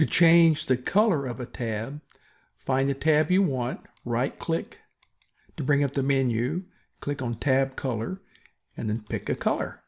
To change the color of a tab, find the tab you want, right-click to bring up the menu, click on Tab Color, and then pick a color.